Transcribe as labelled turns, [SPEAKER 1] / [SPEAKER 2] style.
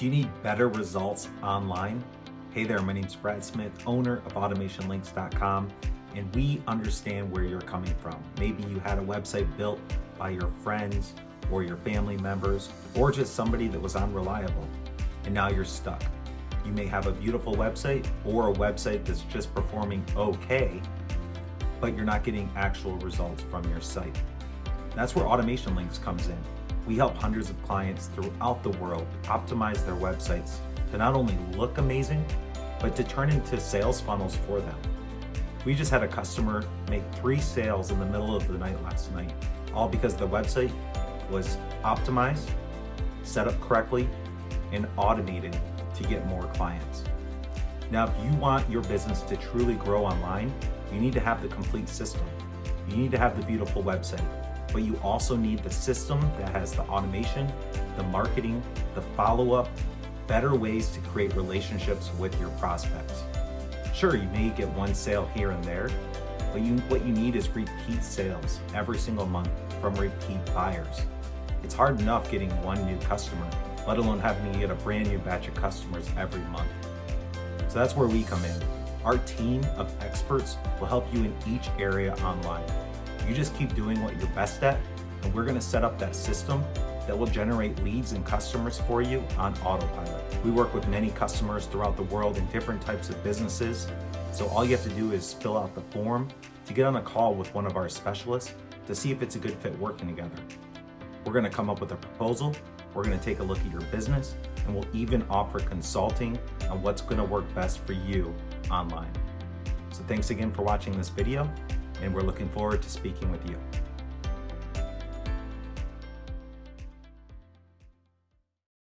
[SPEAKER 1] Do you need better results online? Hey there, my name's Brad Smith, owner of AutomationLinks.com, and we understand where you're coming from. Maybe you had a website built by your friends or your family members, or just somebody that was unreliable, and now you're stuck. You may have a beautiful website or a website that's just performing okay, but you're not getting actual results from your site. That's where Automation Links comes in. We help hundreds of clients throughout the world optimize their websites to not only look amazing, but to turn into sales funnels for them. We just had a customer make three sales in the middle of the night last night, all because the website was optimized, set up correctly, and automated to get more clients. Now, if you want your business to truly grow online, you need to have the complete system. You need to have the beautiful website, but you also need the system that has the automation, the marketing, the follow-up, better ways to create relationships with your prospects. Sure, you may get one sale here and there, but you, what you need is repeat sales every single month from repeat buyers. It's hard enough getting one new customer, let alone having to get a brand new batch of customers every month. So that's where we come in. Our team of experts will help you in each area online. You just keep doing what you're best at, and we're gonna set up that system that will generate leads and customers for you on autopilot. We work with many customers throughout the world in different types of businesses, so all you have to do is fill out the form to get on a call with one of our specialists to see if it's a good fit working together. We're gonna come up with a proposal, we're gonna take a look at your business, and we'll even offer consulting on what's gonna work best for you online. So thanks again for watching this video, and we're looking forward to speaking with you.